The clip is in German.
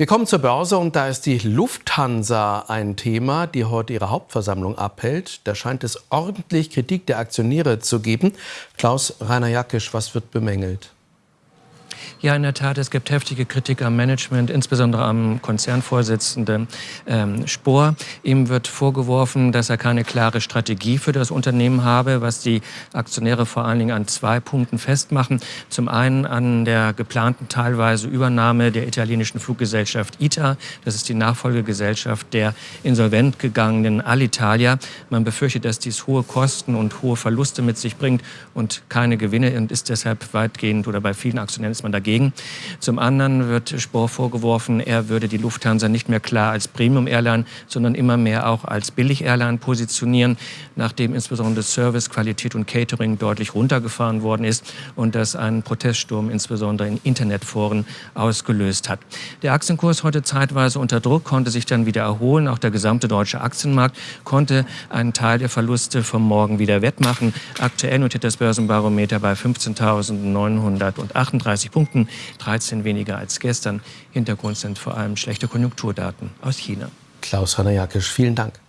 Wir kommen zur Börse und da ist die Lufthansa ein Thema, die heute ihre Hauptversammlung abhält. Da scheint es ordentlich Kritik der Aktionäre zu geben. Klaus Rainer Jackisch, was wird bemängelt? Ja, in der Tat, es gibt heftige Kritik am Management, insbesondere am Konzernvorsitzenden ähm, Spohr. Ihm wird vorgeworfen, dass er keine klare Strategie für das Unternehmen habe, was die Aktionäre vor allen Dingen an zwei Punkten festmachen. Zum einen an der geplanten teilweise Übernahme der italienischen Fluggesellschaft ITA. Das ist die Nachfolgegesellschaft der insolvent gegangenen Alitalia. Man befürchtet, dass dies hohe Kosten und hohe Verluste mit sich bringt und keine Gewinne und ist deshalb weitgehend oder bei vielen Aktionären ist man dagegen dagegen. Zum anderen wird Spohr vorgeworfen, er würde die Lufthansa nicht mehr klar als Premium-Airline, sondern immer mehr auch als Billig-Airline positionieren, nachdem insbesondere Service, Qualität und Catering deutlich runtergefahren worden ist und das einen Proteststurm insbesondere in Internetforen ausgelöst hat. Der Aktienkurs heute zeitweise unter Druck, konnte sich dann wieder erholen. Auch der gesamte deutsche Aktienmarkt konnte einen Teil der Verluste vom Morgen wieder wettmachen. Aktuell notiert das Börsenbarometer bei 15.938 Punkten. Minuten, 13 weniger als gestern. Hintergrund sind vor allem schlechte Konjunkturdaten aus China. Klaus Hanna Jakisch, vielen Dank.